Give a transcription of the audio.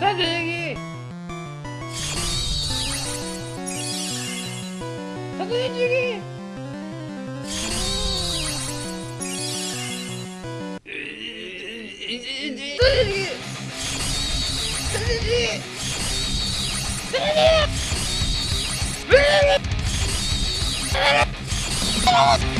선생님! 선생님! 선생님! 선생님! 선생님! 선생님! Oh!